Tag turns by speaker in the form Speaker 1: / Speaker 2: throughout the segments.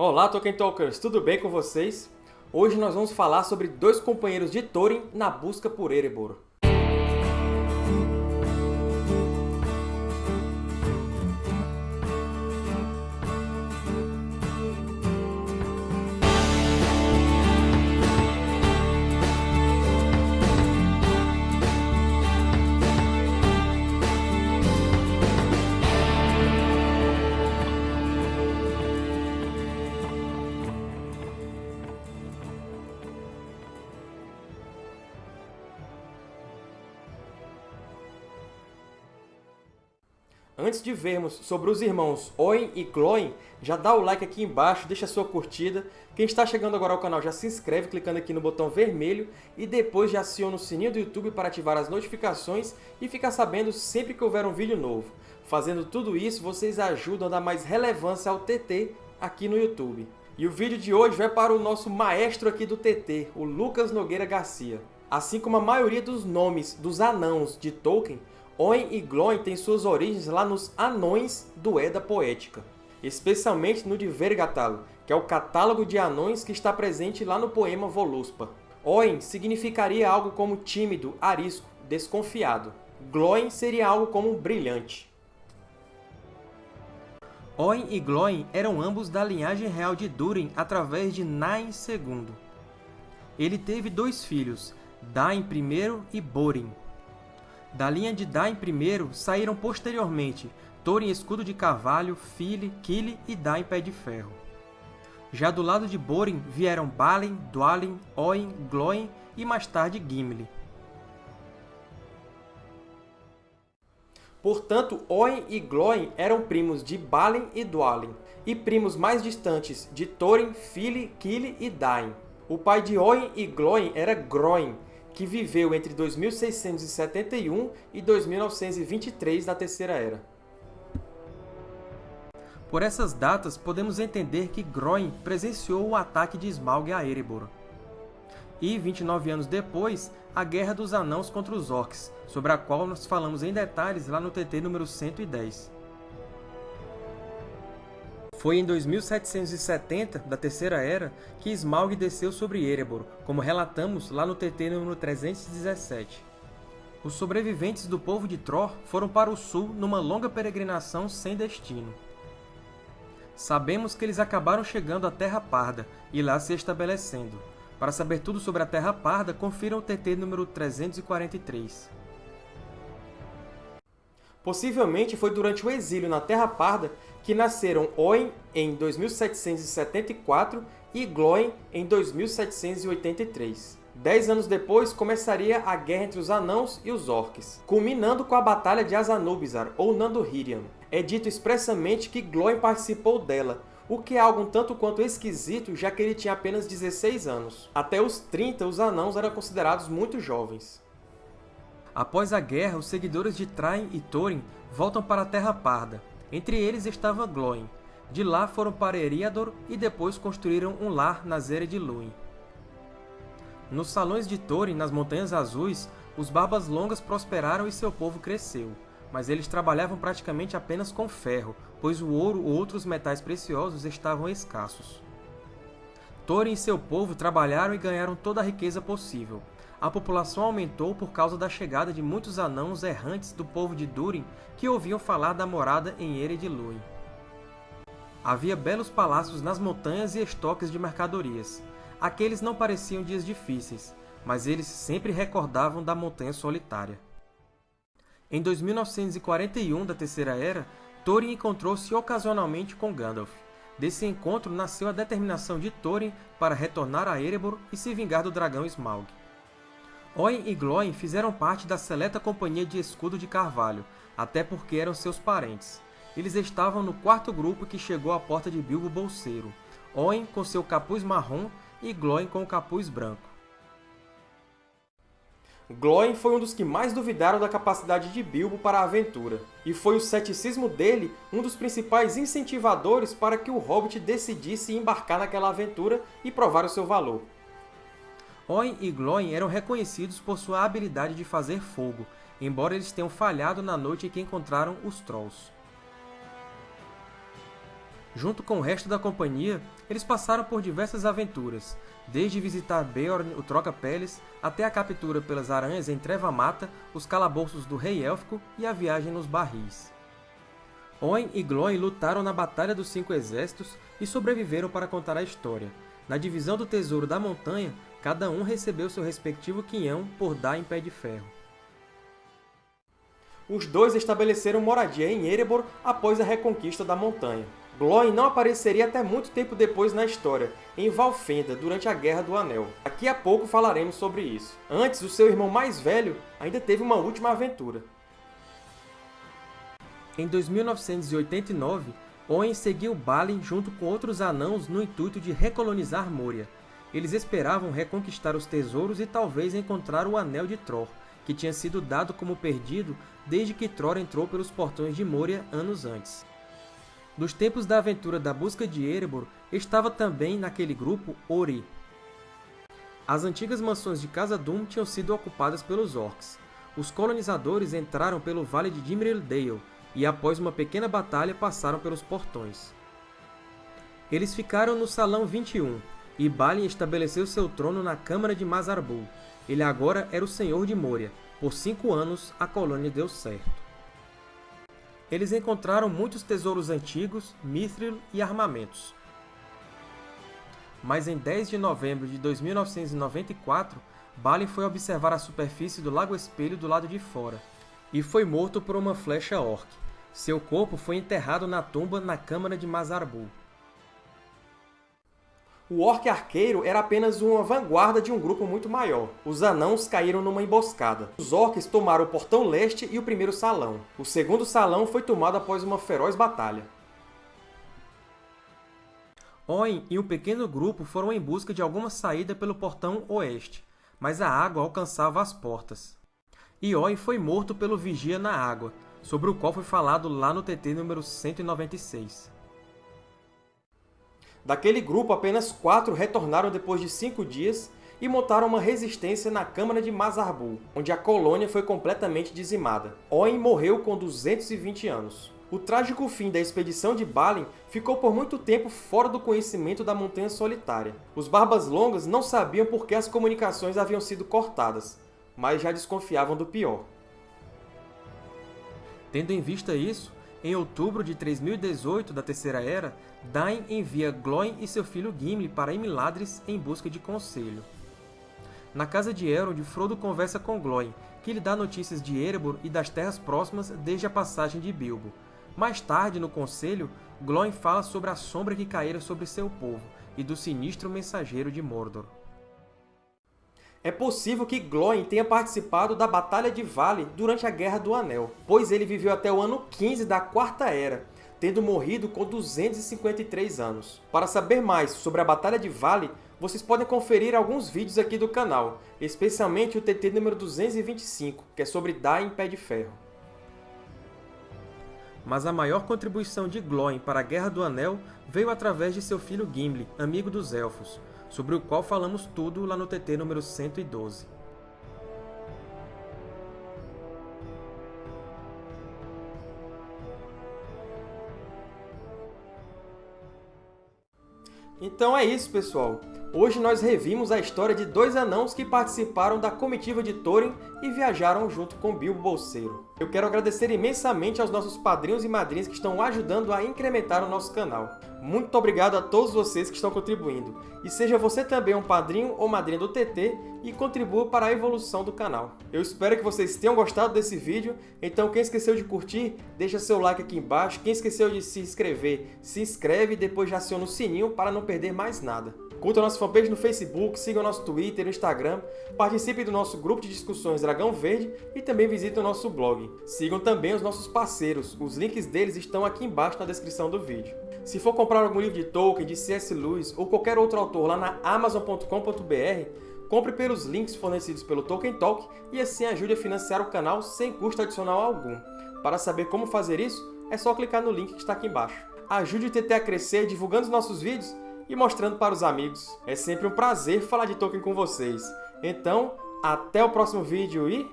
Speaker 1: Olá, Tolkien Talkers! Tudo bem com vocês? Hoje nós vamos falar sobre dois companheiros de Thorin na busca por Erebor. Antes de vermos sobre os irmãos Oin e Glóin, já dá o like aqui embaixo, deixa sua curtida. Quem está chegando agora ao canal já se inscreve clicando aqui no botão vermelho e depois já aciona o sininho do YouTube para ativar as notificações e ficar sabendo sempre que houver um vídeo novo. Fazendo tudo isso, vocês ajudam a dar mais relevância ao TT aqui no YouTube. E o vídeo de hoje vai para o nosso maestro aqui do TT, o Lucas Nogueira Garcia. Assim como a maioria dos nomes dos anãos de Tolkien, Oin e Glóin têm suas origens lá nos Anões do Edda Poética, especialmente no de Vergatal, que é o catálogo de anões que está presente lá no poema Voluspa. Oin significaria algo como tímido, arisco, desconfiado. Glóin seria algo como brilhante. Oin e Glóin eram ambos da linhagem real de Durin através de Nain II. Ele teve dois filhos, Dain I e Borin. Da linha de Dain I saíram posteriormente Thorin Escudo de Carvalho, Fili, Kili e Dain Pé de Ferro. Já do lado de Borin vieram Balin, Dwalin, Oin, Glóin e mais tarde Gimli. Portanto, Oin e Glóin eram primos de Balin e Dwalin, e primos mais distantes de Thorin, Fili, Kili e Dain. O pai de Oin e Glóin era Groin, que viveu entre 2671 e 2923 da Terceira Era. Por essas datas, podemos entender que Groin presenciou o ataque de Smaug a Erebor. E, 29 anos depois, a Guerra dos Anãos contra os Orcs, sobre a qual nós falamos em detalhes lá no TT número 110. Foi em 2770 da Terceira Era que Smaug desceu sobre Erebor, como relatamos lá no TT número 317. Os sobreviventes do povo de Tror foram para o sul numa longa peregrinação sem destino. Sabemos que eles acabaram chegando à Terra Parda e lá se estabelecendo. Para saber tudo sobre a Terra Parda, confira o TT número 343. Possivelmente foi durante o exílio na Terra Parda que nasceram Oin em 2774 e Glóin em 2783. Dez anos depois, começaria a guerra entre os Anãos e os Orcs, culminando com a Batalha de Azanubizar, ou Nandorhirion. É dito expressamente que Glóin participou dela, o que é algo um tanto quanto esquisito, já que ele tinha apenas 16 anos. Até os 30, os Anãos eram considerados muito jovens. Após a guerra, os seguidores de Train e Thorin voltam para a Terra Parda. Entre eles estava Glóin. De lá foram para Eriador e depois construíram um lar na Zera de Luin. Nos salões de Thorin, nas Montanhas Azuis, os Barbas Longas prosperaram e seu povo cresceu, mas eles trabalhavam praticamente apenas com ferro, pois o ouro ou outros metais preciosos estavam escassos. Thorin e seu povo trabalharam e ganharam toda a riqueza possível, a população aumentou por causa da chegada de muitos anãos errantes do povo de Durin que ouviam falar da morada em Ered Luin. Havia belos palácios nas montanhas e estoques de mercadorias. Aqueles não pareciam dias difíceis, mas eles sempre recordavam da Montanha Solitária. Em 2941 da Terceira Era, Thorin encontrou-se ocasionalmente com Gandalf. Desse encontro nasceu a determinação de Thorin para retornar a Erebor e se vingar do dragão Smaug. Oin e Glóin fizeram parte da seleta Companhia de Escudo de Carvalho, até porque eram seus parentes. Eles estavam no quarto grupo que chegou à porta de Bilbo Bolseiro, Oin com seu capuz marrom e Glóin com o capuz branco. Glóin foi um dos que mais duvidaram da capacidade de Bilbo para a aventura, e foi o ceticismo dele um dos principais incentivadores para que o Hobbit decidisse embarcar naquela aventura e provar o seu valor. Oin e Glóin eram reconhecidos por sua habilidade de fazer fogo, embora eles tenham falhado na noite em que encontraram os Trolls. Junto com o resto da companhia, eles passaram por diversas aventuras, desde visitar Beorn, o Troca-Peles, até a captura pelas aranhas em Treva Mata, os calabouços do Rei Élfico e a viagem nos barris. Oin e Glóin lutaram na Batalha dos Cinco Exércitos e sobreviveram para contar a história. Na divisão do Tesouro da Montanha, cada um recebeu seu respectivo quinhão por dar em Pé de Ferro. Os dois estabeleceram moradia em Erebor após a reconquista da montanha. Glóin não apareceria até muito tempo depois na história, em Valfenda, durante a Guerra do Anel. Daqui a pouco falaremos sobre isso. Antes, o seu irmão mais velho ainda teve uma última aventura. Em 2989, Owen seguiu Balin junto com outros anãos no intuito de recolonizar Moria. Eles esperavam reconquistar os tesouros e talvez encontrar o Anel de Tror, que tinha sido dado como perdido desde que Tror entrou pelos portões de Moria anos antes. Nos tempos da aventura da busca de Erebor, estava também naquele grupo Ori. As antigas mansões de Casa-Dûm tinham sido ocupadas pelos Orcs. Os colonizadores entraram pelo Vale de Dimril Dale e, após uma pequena batalha, passaram pelos portões. Eles ficaram no Salão 21, e Balin estabeleceu seu trono na Câmara de Mazarbul. Ele agora era o Senhor de Moria. Por cinco anos, a colônia deu certo. Eles encontraram muitos tesouros antigos, mithril e armamentos. Mas em 10 de novembro de 2994, Balin foi observar a superfície do Lago Espelho do lado de fora, e foi morto por uma flecha orc. Seu corpo foi enterrado na tumba na Câmara de Mazarbul o Orc Arqueiro era apenas uma vanguarda de um grupo muito maior. Os Anãos caíram numa emboscada. Os Orcs tomaram o Portão Leste e o primeiro salão. O segundo salão foi tomado após uma feroz batalha. Oin e um pequeno grupo foram em busca de alguma saída pelo Portão Oeste, mas a água alcançava as portas. E Oin foi morto pelo Vigia na Água, sobre o qual foi falado lá no TT número 196. Daquele grupo, apenas quatro retornaram depois de cinco dias e montaram uma resistência na Câmara de Mazarbul, onde a colônia foi completamente dizimada. Oin morreu com 220 anos. O trágico fim da expedição de Balin ficou por muito tempo fora do conhecimento da Montanha Solitária. Os Barbas Longas não sabiam por que as comunicações haviam sido cortadas, mas já desconfiavam do pior. Tendo em vista isso, em outubro de 3018 da Terceira Era, Dain envia Glóin e seu filho Gimli para Imladris em busca de conselho. Na casa de Elrond, Frodo conversa com Glóin, que lhe dá notícias de Erebor e das terras próximas desde a passagem de Bilbo. Mais tarde, no conselho, Glóin fala sobre a sombra que caíra sobre seu povo e do sinistro mensageiro de Mordor. É possível que Glóin tenha participado da Batalha de Vale durante a Guerra do Anel, pois ele viveu até o ano 15 da Quarta Era, tendo morrido com 253 anos. Para saber mais sobre a Batalha de Vale, vocês podem conferir alguns vídeos aqui do canal, especialmente o TT número 225, que é sobre Dain Pé de Ferro. Mas a maior contribuição de Glóin para a Guerra do Anel veio através de seu filho Gimli, amigo dos Elfos, sobre o qual falamos tudo lá no TT número 112. Então é isso, pessoal! Hoje nós revimos a história de dois anãos que participaram da comitiva de Thorin e viajaram junto com Bilbo Bolseiro. Eu quero agradecer imensamente aos nossos padrinhos e madrinhas que estão ajudando a incrementar o nosso canal. Muito obrigado a todos vocês que estão contribuindo. E seja você também um padrinho ou madrinha do TT e contribua para a evolução do canal. Eu espero que vocês tenham gostado desse vídeo, então quem esqueceu de curtir, deixa seu like aqui embaixo. Quem esqueceu de se inscrever, se inscreve e depois já aciona o sininho para não perder mais nada. Curta a nossa fanpage no Facebook, siga o nosso Twitter e Instagram, participe do nosso grupo de discussões Dragão Verde e também visite o nosso blog. Sigam também os nossos parceiros, os links deles estão aqui embaixo na descrição do vídeo. Se for comprar algum livro de Tolkien, de C.S. Lewis ou qualquer outro autor lá na Amazon.com.br, compre pelos links fornecidos pelo Tolkien Talk e assim ajude a financiar o canal sem custo adicional algum. Para saber como fazer isso, é só clicar no link que está aqui embaixo. Ajude o TT a crescer divulgando os nossos vídeos e mostrando para os amigos. É sempre um prazer falar de Tolkien com vocês. Então, até o próximo vídeo e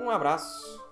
Speaker 1: um abraço!